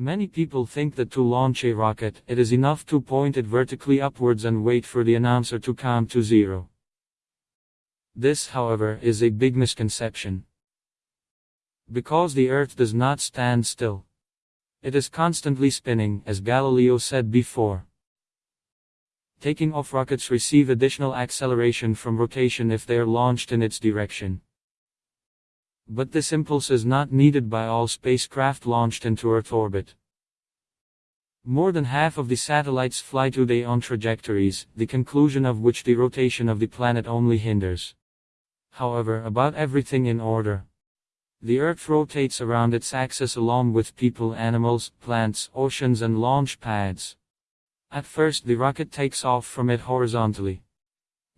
Many people think that to launch a rocket, it is enough to point it vertically upwards and wait for the announcer to count to zero. This, however, is a big misconception. Because the Earth does not stand still. It is constantly spinning, as Galileo said before. Taking off rockets receive additional acceleration from rotation if they are launched in its direction. But this impulse is not needed by all spacecraft launched into Earth orbit. More than half of the satellites fly today on trajectories, the conclusion of which the rotation of the planet only hinders. However, about everything in order. The Earth rotates around its axis along with people, animals, plants, oceans, and launch pads. At first, the rocket takes off from it horizontally.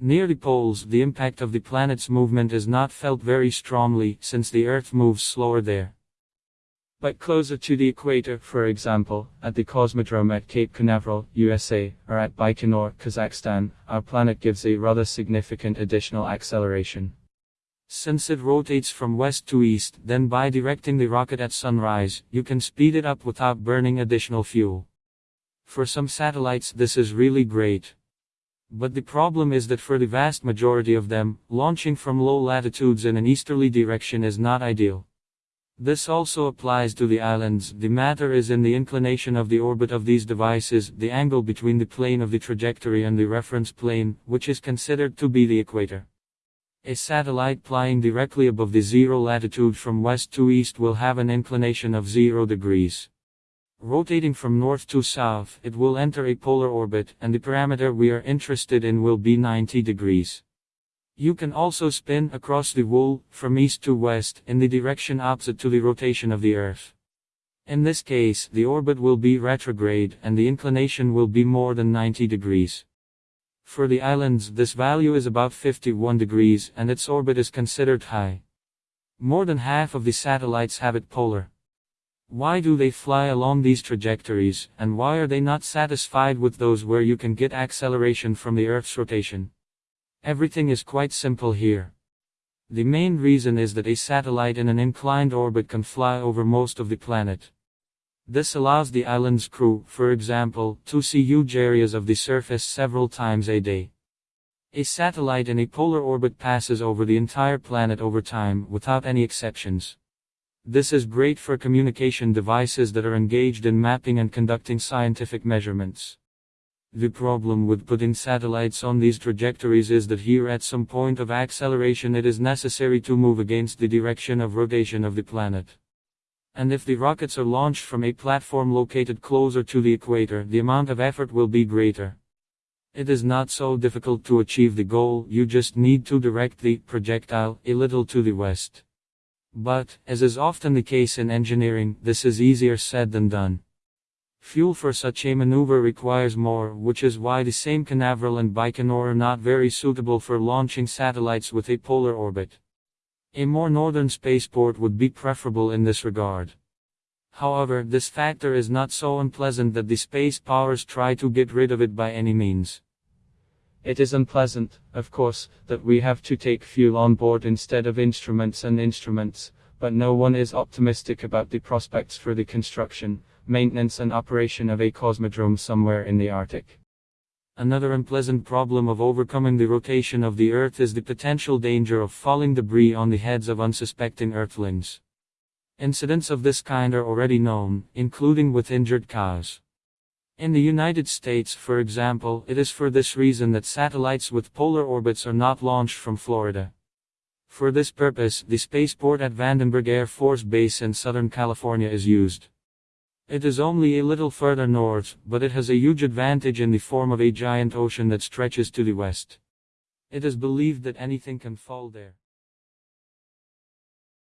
Near the poles, the impact of the planet's movement is not felt very strongly, since the Earth moves slower there. But closer to the equator, for example, at the Cosmodrome at Cape Canaveral, USA, or at Baikonur, Kazakhstan, our planet gives a rather significant additional acceleration. Since it rotates from west to east, then by directing the rocket at sunrise, you can speed it up without burning additional fuel. For some satellites this is really great. But the problem is that for the vast majority of them, launching from low latitudes in an easterly direction is not ideal. This also applies to the islands. The matter is in the inclination of the orbit of these devices, the angle between the plane of the trajectory and the reference plane, which is considered to be the equator. A satellite flying directly above the zero latitude from west to east will have an inclination of 0 degrees. Rotating from north to south, it will enter a polar orbit, and the parameter we are interested in will be 90 degrees. You can also spin across the wool, from east to west, in the direction opposite to the rotation of the Earth. In this case, the orbit will be retrograde, and the inclination will be more than 90 degrees. For the islands, this value is about 51 degrees and its orbit is considered high. More than half of the satellites have it polar. Why do they fly along these trajectories, and why are they not satisfied with those where you can get acceleration from the Earth's rotation? Everything is quite simple here. The main reason is that a satellite in an inclined orbit can fly over most of the planet. This allows the island's crew, for example, to see huge areas of the surface several times a day. A satellite in a polar orbit passes over the entire planet over time, without any exceptions. This is great for communication devices that are engaged in mapping and conducting scientific measurements. The problem with putting satellites on these trajectories is that here at some point of acceleration it is necessary to move against the direction of rotation of the planet. And if the rockets are launched from a platform located closer to the equator, the amount of effort will be greater. It is not so difficult to achieve the goal, you just need to direct the projectile a little to the west. But, as is often the case in engineering, this is easier said than done. Fuel for such a maneuver requires more, which is why the same Canaveral and Baikonur are not very suitable for launching satellites with a polar orbit. A more northern spaceport would be preferable in this regard. However, this factor is not so unpleasant that the space powers try to get rid of it by any means. It is unpleasant, of course, that we have to take fuel on board instead of instruments and instruments, but no one is optimistic about the prospects for the construction, maintenance and operation of a cosmodrome somewhere in the Arctic. Another unpleasant problem of overcoming the rotation of the Earth is the potential danger of falling debris on the heads of unsuspecting Earthlings. Incidents of this kind are already known, including with injured cows. In the United States, for example, it is for this reason that satellites with polar orbits are not launched from Florida. For this purpose, the spaceport at Vandenberg Air Force Base in Southern California is used. It is only a little further north, but it has a huge advantage in the form of a giant ocean that stretches to the west. It is believed that anything can fall there.